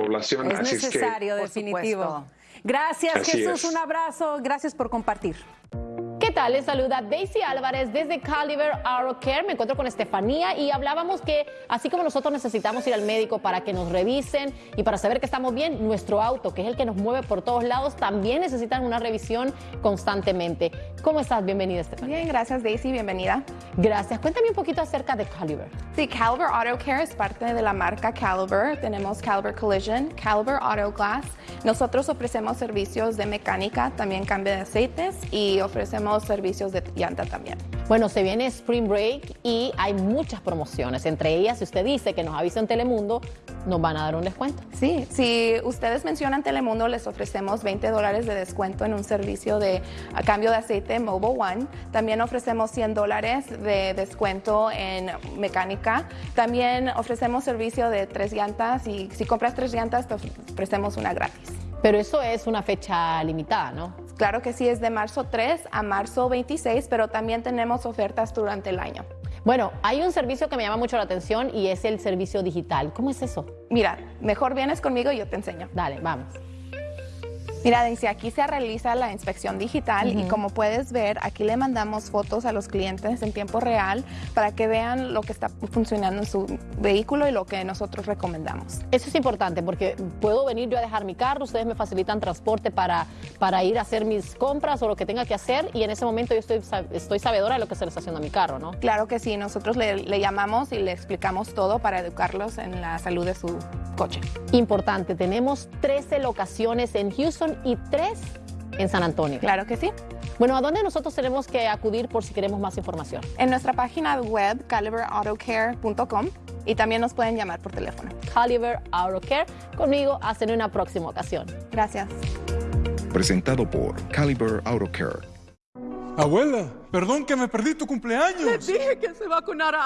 población. Es necesario, definitivo. Gracias, Jesús. Un abrazo. Gracias por compartir. Les saluda Daisy Álvarez desde Caliber Auto Care. Me encuentro con Estefanía y hablábamos que así como nosotros necesitamos ir al médico para que nos revisen y para saber que estamos bien, nuestro auto, que es el que nos mueve por todos lados, también necesitan una revisión constantemente. ¿Cómo estás? Bienvenida, Estefanía. Bien, gracias Daisy, bienvenida. Gracias. Cuéntame un poquito acerca de Caliber. Sí, Caliber Auto Care es parte de la marca Caliber. Tenemos Caliber Collision, Caliber Auto Glass. Nosotros ofrecemos servicios de mecánica, también cambio de aceites y ofrecemos servicios de llanta también. Bueno, se viene Spring Break y hay muchas promociones. Entre ellas, si usted dice que nos avisa en Telemundo, nos van a dar un descuento. Sí, si ustedes mencionan Telemundo, les ofrecemos 20 dólares de descuento en un servicio de cambio de aceite Mobile One. También ofrecemos 100 dólares de descuento en mecánica. También ofrecemos servicio de tres llantas y si compras tres llantas, te ofrecemos una gratis. Pero eso es una fecha limitada, ¿no? Claro que sí, es de marzo 3 a marzo 26, pero también tenemos ofertas durante el año. Bueno, hay un servicio que me llama mucho la atención y es el servicio digital. ¿Cómo es eso? Mira, mejor vienes conmigo y yo te enseño. Dale, vamos. Mira, dice, aquí se realiza la inspección digital y como puedes ver, aquí le mandamos fotos a los clientes en tiempo real para que vean lo que está funcionando en su vehículo y lo que nosotros recomendamos. Eso es importante porque puedo venir yo a dejar mi carro, ustedes me facilitan transporte para, para ir a hacer mis compras o lo que tenga que hacer y en ese momento yo estoy, estoy sabedora de lo que se le está haciendo a mi carro, ¿no? Claro que sí, nosotros le, le llamamos y le explicamos todo para educarlos en la salud de su coche. Importante, tenemos 13 locaciones en Houston y tres en San Antonio. Claro que sí. Bueno, ¿a dónde nosotros tenemos que acudir por si queremos más información? En nuestra página web, caliberautocare.com y también nos pueden llamar por teléfono. Caliber Auto Care, conmigo hasta en una próxima ocasión. Gracias. Presentado por Caliber Auto Care. Abuela, perdón que me perdí tu cumpleaños. Le dije que se vacunara